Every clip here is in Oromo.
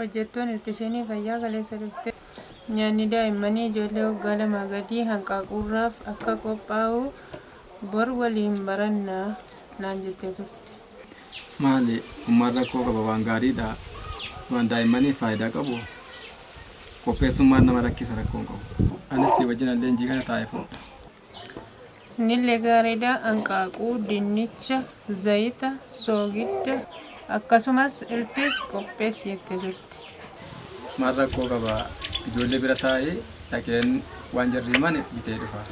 Hojjettoon ilkisheenii fayyaa kaleessa dhufte nyaanni daa'immanii ijoollee waggaa lamaa gadii hanqaaquurraaf akka qophaa'u bor waliin barannaa naan jettee turte. Maali? Ummaan rakkoo qaba waan gaariidha. Waan daa'immaniif faayidaa qabu. Qopheessummaan nama rakkisa rakkoon qabu. Anis wajjin leenjii kana taa'ee fudha. Innillee gaariidha hanqaaquu, dinnicha, zayita, soogidda akkasumas iltis qopheessi jettee turte. Maal rakkoo qaba? Ijoollee bira taa'ee dhaqeen waan jarri himan bitee dhufa.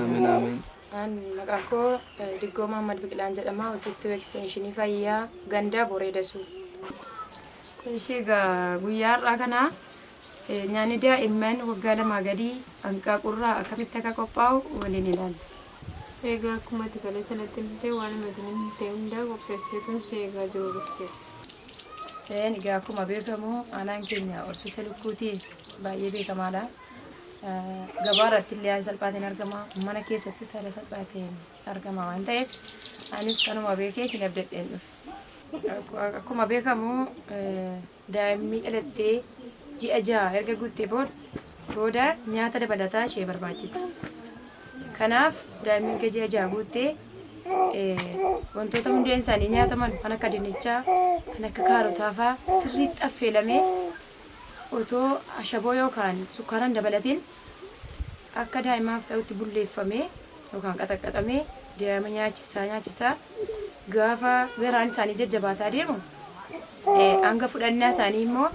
Amiin amiin. An maqaan koo eh, Diggoo Mahammad Biqilaan jedhama. Hojjettuu ekstenshinii fayyaa gandaa Boreedasuu. Ishee egaa guyyaa har'aa kana eh, nyaanni daa'imman waggaa lamaa gadii hanqaaqurraa akkamitti akka qophaa'u waliin ilaalla. Egaa akkuma itti kalee sanatti illee waan himatanii ta'e hundaa qopheesseetuun si eegaa jiru dhuftee. Een egaa akkuma beekamu aanaan keenya horsiisa lukkuutiin baay'ee beekamaadha. Eh, Gabaa irratti illee haala salphaatiin argama. Mana keessattis haala salphaatiin argama waan ta'eef anis kanuma beekee isin abdadheen dhufe. Akku- Akkuma beekamu eh, daa'imni dhalattee ji'a jaha erga guuttee booda nyaata dabalataa ishee barbaachisa. Kanaaf daa'imni erga ji'a jaha guuttee eh, wantoota hundeen isaanii nyaataman kan akka dinnichaa, kan akka kaarotaa fa'aa sirriitti affeelamee otoo ashaboo yookaan sukkaaraan dabalatiin akka daa'imaaf ta'utti bulleeffamee yookaan qaxaqqaxamee daa'ima nyaachisaa nyaachisaa gaafa garaan isaanii jajjabaataa deemu hanga fudhannaa isaanii immoo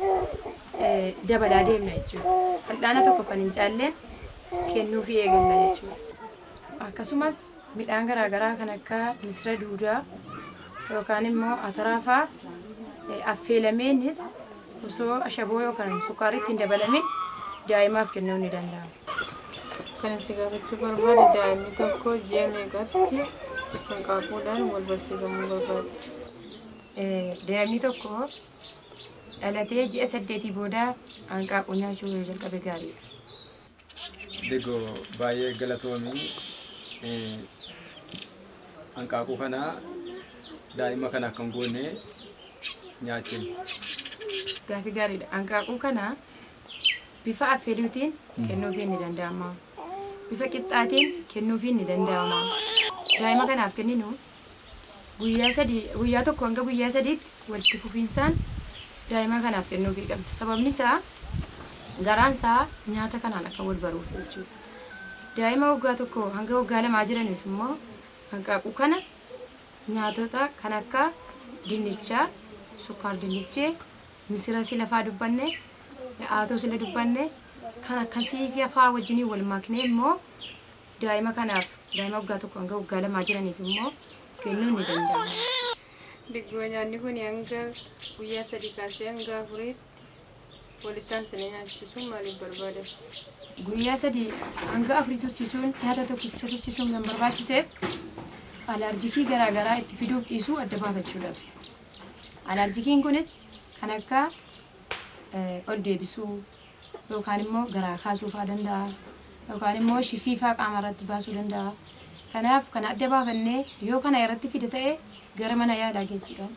dabalaa deemna jechuudha. Fal'aana tokko kan hin caalleen kennuufii eegalla jechuudha. Akkasumas midhaan garaagaraa kan akka misira duudaa yookaan immoo ataraa fa'aa affeelameenis osoo ashaboo yookaan sukkaaritti hin dabalamin daa'imaaf kennuun ni danda'ama. Kan isin gaafachuu barbaade daa'imni tokko ji'a meeqatti hanqaaquudhaan wal barsiifamuu barbaaddi. Eh, Daa'imni tokko dhalatee ji'a saddeetii booda hanqaaquu nyaachuu jalqabe gaariidha. Diggoo baay'ee galatoomii. Hanqaaquu kana daa'ima kana hin goone nyaachinu. Gaaffii gaariidha. Hanqaaquu kana bifa affeeluutiin kennuufiin ni danda'ama. Bifa qixxaatiin kennuufiin ni danda'ama. Daa'ima kanaaf kenninu guyyaa sadii guyyaa tokko hanga guyyaa sadiitti walitti fufiinsaan daa'ima kanaaf kennuufii qabna. Sababni isaa garaan isaa nyaata kanaan akka wal baruuf jechuudha. Daa'ima waggaa tokko hanga waggaa lamaa jiraniif immoo hanqaaquu kana nyaatota kan akka dinnichaa, sukkaar dinnichee, misira si lafaa dubbanne, haatoo sila dubbanne, kan akkasii fi afaa wajjiniin wal maknee immoo daa'ima kanaaf daa'ima waggaa tokko hanga waggaa lamaa jiraniif immoo kennuun ni danda'ama. Diggoo nyaanni kun hanga guyyaa sadii kaasee hanga afuriitti walitti aansanii nyaachisuun maaliif barbaadama? Guyyaa sadii hanga afurii tursiisuun nyaata tokkicha tursiisuun kan barbaachiseef alaarjikii garaagaraa itti fiduuf dhiisuu adda baafachuudhaaf. Alaarjikiin kunis kan akka ol deebisuu yookaan immoo garaa kaasuu fa'aa danda'a yookaan immoo shifii fa'aa qaama irratti baasuu danda'a. Kanaaf kana adda baafannee yoo kana irratti fide ta'e gara mana yaalaa geessuudhaan.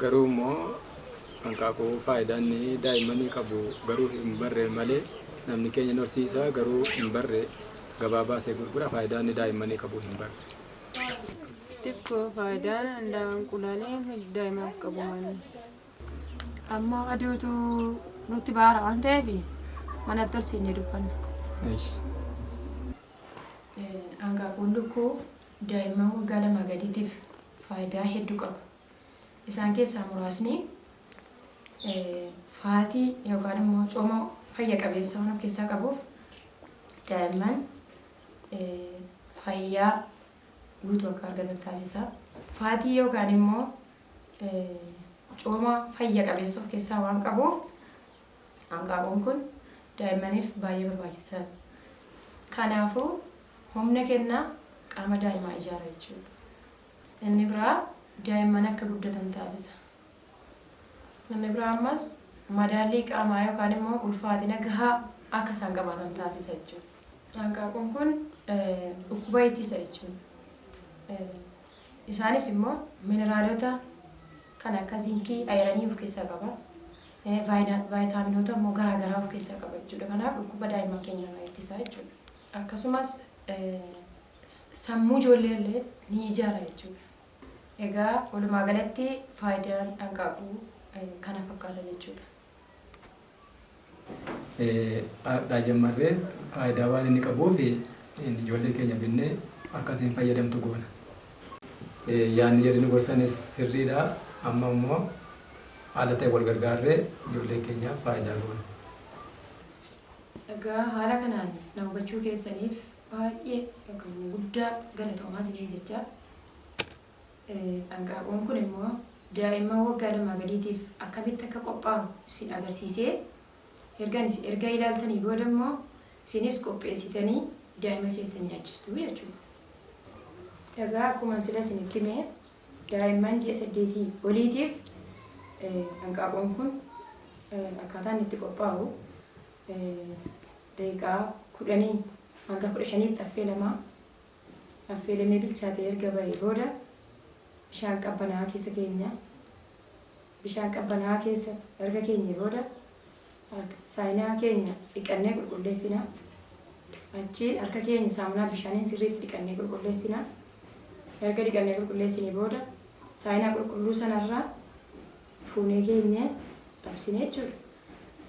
Garuu immoo hanqaaquu faayidaan daa'immanii qabu garuu hin barre malee namni keenya horsiisaa garuu hin barre gabaa baasee gurgura faayidaan daa'immanii qabu hin barre. Xiqqoo faayidaan handaaqqoo qulaalee daa'imaaf qabu malee. Amma aduutu nutti baara waan ta'eef manatti ol siinee dubbanna. Hanqaaquun lukkuu daa'imman waggaa lamaa gadiitiif faayidaa hedduu qaba. Isaan keessaa muraasni faatii yookaan immoo cooma fayya qabeessa waan of keessaa qabuuf daa'imman fayyaa guutuu akka argatan taasisa. Faatii yookaan immoo cooma fayya qabeessa of keessaa waan qabuuf hanqaaquun kun daa'immaniif baay'ee barbaachisaadha. Kanaafuu humna kennaa qaama daa'imaa ijaara jechuudha. Inni biraa daa'imman akka guddatan taasisa. Inni biraa ammas madaallii qaamaa yookaan immoo ulfaatina gahaa akka isaan qabaatan taasisa jechuudha. Hanqaaquun kun dhukkuba ittisa jechuudha. Isaanis immoo mineraalota kan akka zinkii, ayiranii of keessaa qaba. Vaayitaaminoota immoo garaagaraa of keessaa qaba jechuudha. Kanaaf dhukkuba daa'imman keenya irraa ittisa jechuudha. Akkasumas sammuu ijoollee illee ni ijaara jechuudha. Egaa walumaa galatti faayidaan hanqaaquu kana fakkaata jechuudha. Daa'immarree faayidaa waan inni qabuuf ijoollee keenya binnee akkasiin fayyadamtu goona. Yaanni jedhani nu gorsanis sirriidha. Amma immoo haala ta'e wal gargaarree ijoollee keenyaaf faayidaa goona. Egaa haala kanaan na hubachuu keessaniif baay'ee yookaan guddaa galatoomaa isinii jecha. Hanqaaquun kun immoo daa'imman waggaa lamaa gadiitiif akkamitti akka qophaa'u isin agarsiisee erga ilaaltanii booda immoo isinis qopheessitanii daa'ima keessan nyaachistu jechuudha. Egaa akkuma sila isinitti himee daa'imman ji'a saddeetii oliitiif hanqaaquun kun akkaataan itti qophaa'u daqiiqaa kudhanii hanga kudha shaniitti affeelamaa affeelamee bilchaatee erga bahee booda bishaan qabbanaa'aa keessa keenya bishaan qabbanaa'aa keessa erga keenya booda saayinaa keenya dhiqannee qulqulleessina achiin harka keenya saamunaa bishaaniin sirriitti dhiqannee qulqulleessina erga dhiqannee qulqulleessine booda saayinaa qulqulluu sanarraa fuunee keenya dhabsine jechuudha.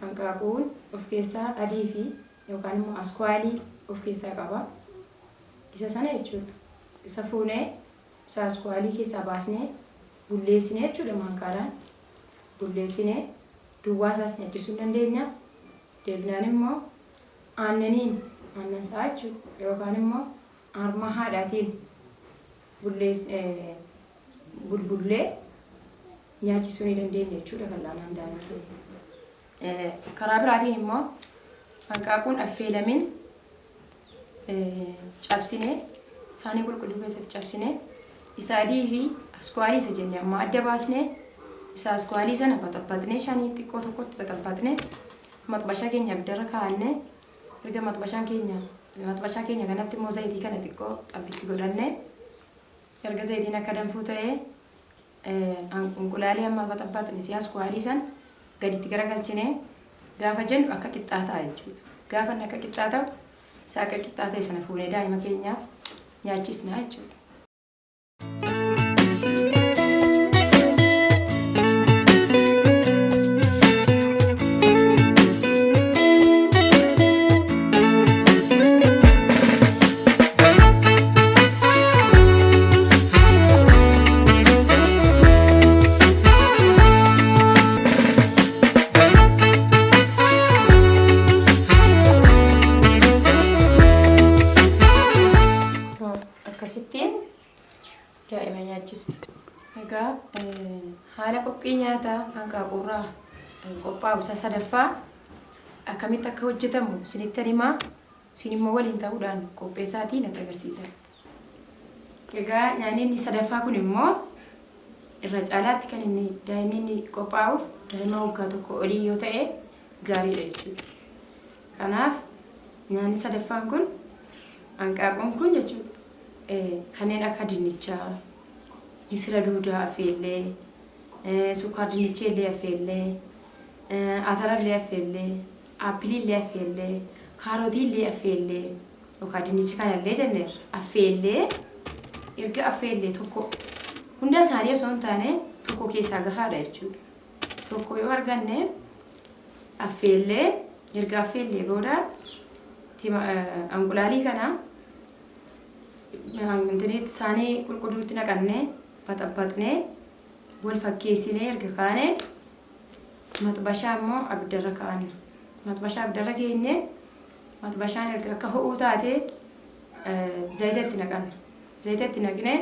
Hanqaaquun of keessaa adii fi yookaan immoo askwaalii of keessaa qaba. Isa sana jechuudha. Isa fuunee isa askwaalii keessaa baasnee bulleessine jechuudha maankaadhaan. Bulleessine duwwaa isaas nyaachisuu dandeenya. Deebinaan immoo aannaniin aannan isaa jechuudha yookaan immoo harma haadhaatiin dandeenya jechuudha fal'aanaan daa'imman Karaa biraatiin immoo hanqaaquun affeelamin cabsine saanii qulqulluu keessatti cabsine isa adii fi askwaalii isa jenne amma adda baasne isa askwaalii sana baxabbaxne shanii xiqqoo tokkotti baxabbaxne maxbashaa keenya abiddarra kaa'anne erga maxbashaan keenya maxbashaa keenya kanatti immoo zayitii kana xiqqoo xabbitti godhanne erga zayitiin akka danfuu ta'ee inqulaalee amma baxabbaxne si askwaalii san gaditti garagalchine gaafa jennu akka qixxaataa jechuudha. Gaafa akka qixxaataa'u isa akka qixxaata'e sana fuunee daa'ima keenyaaf nyaachisna jechuudha. Daa'ima nyaachistu. Egaa haala qophii nyaataa hanqaaquurraa qophaa'u isa sadaffaa akkamitti akka hojjetamu isinitti himaa isin immoo waliin ta'uudhaan qopheessaatii natti agarsiisa. Egaa nyaanni inni sadaffaa kun immoo irra caalaatti kan inni daa'imni inni qophaa'uuf daa'ima waggaa tokko olii yoo ta'e gaariidha jechuudha. Kanaaf nyaanni sadaffaan kun hanqaaquun kun jechuudha eh, kanneen akka dinnichaa, misira duudaa affeellee, eh, sukkaar dinnicha illee affeellee, eh, atara illee affeellee, aappilii illee affeellee, kaarotii illee affeellee, yookaan dinnicha kana illee jenneerra affeellee erga affeellee tokko hunda isaanii osoo hin taane tokko keessaa gahaadha jechuudha. Tokko yoo arganne affeellee erga affeellee booda eh, anqulaalii kana intiniitti isaanii qulqulluutti naqannee baxabbaxnee wal fakkeessinee erga kaane maxbashaa immoo abiddarra kaa'anna. Maxbashaa abiddarra keenye maxbashaan erga akka ho'uu taate eh, zayita itti naqanna. Zayita itti naqnee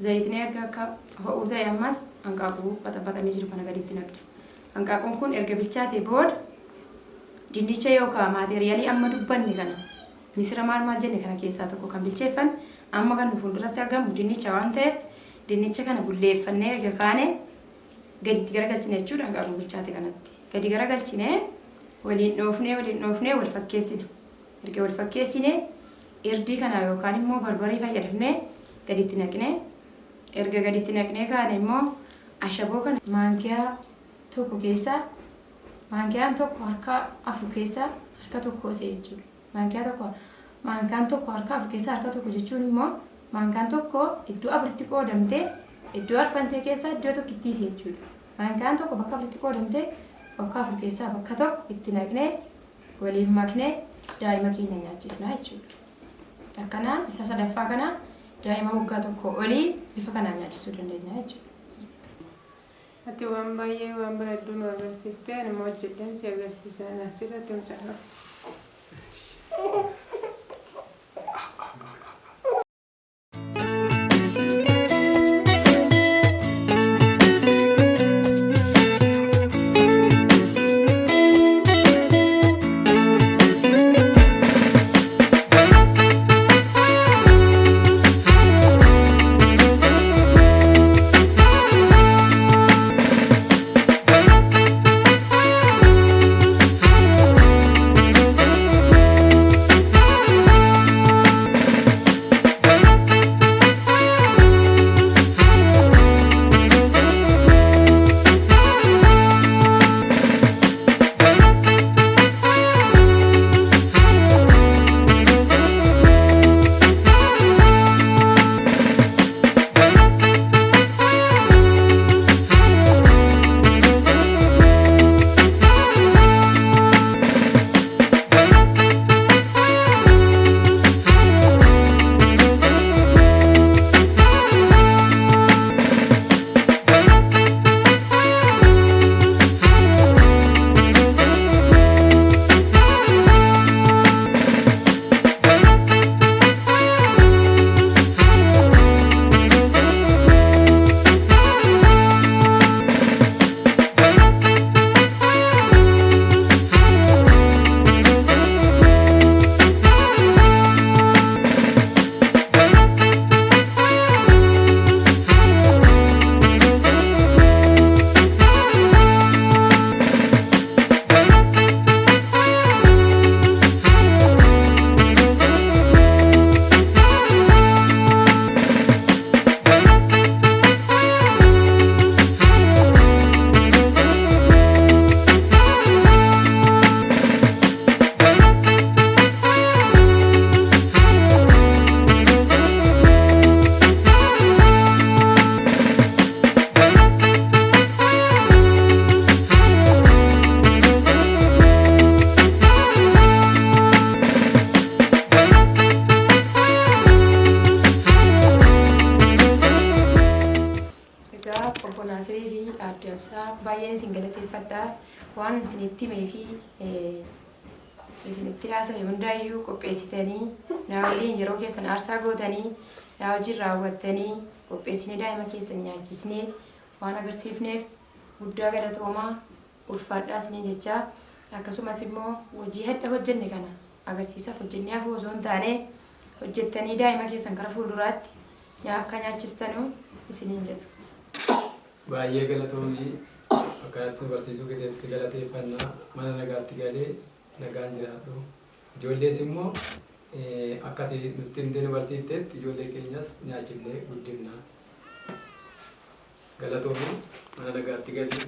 zayitni erga akka ho'uu ta'e ammas hanqaaquu baxabbaxamee jiru kana gaditti naqna. Hanqaaquun kun erga bilchaate booda dinnicha yookaan maateriyaalii amma dubbanne kana misira maal maal jenne kana keessaa tokko kan bilcheeffan amma kan fuulduratti argamu dinnicha waan ta'eef dinnicha kana bulleeffannee erga kaane gaditti garagalchine jechuudha hanqaaquu bilchaate kanatti. Gadi garagalchine waliin dhoofnee waliin dhoofnee wal fakkeessina. Erga wal fakkeessine irdii kana yookaan immoo barbaree fayyadamnee gaditti naqnee erga gaditti naqnee kaane immoo ashaboo kana maankiyaa tokko keessaa maankiyaan tokko harka afur keessaa harka tokko isee jechuudha. Maankiyaa tokko maankaan tokko harka afur keessaa harka tokko jechuun immoo maankaan tokko iddoo afuritti qoodamtee iddoo arfansee keessaa iddoo tokkitti isee jechuudha. Maankaan tokko bakka afuritti qoodamtee bakka afur keessaa bakka tokko itti naqnee waliin maknee daa'ima keenya nyaachisnaa jechuudha. Akkanaan isa sadaffaa kana daa'ima waggaa tokko olii bifa kanaan nyaachisuu dandeenya jechuudha. Ati waan baay'ee waan bareedduu nu agarsiiftee immoo hojjedheen si agarsiisan asirratti mucaa. Egaa isinitti himee fi eh, isinitti haasa'e hundaayyuu qopheessitanii naa waliin yeroo keessan aarsaa gootanii naa wajjin raawwattanii qopheessinee daa'ima keessan nyaachisnee waan agarsiifneef guddaa galatoomaa ulfaadhaa isinii jechaa akkasumas immoo hojii hadha hojjenne kana agarsiisaaf hojjennee hafuu osoo hin taane hojjettanii daa'ima keessan gara fuulduraatti akka nyaachistanuu isiniin jedha. Baay'ee galatoomii Akkaatti barsiisuu qixeessii galateeffannaa mana nagaatti galee nagaan jiraatu. Ijoollees immoo akka nutti hin deenu barsiifteetti ijoollee keenyas nyaachifnee guddifna. Galatoomi mana nagaatti galee.